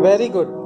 very good.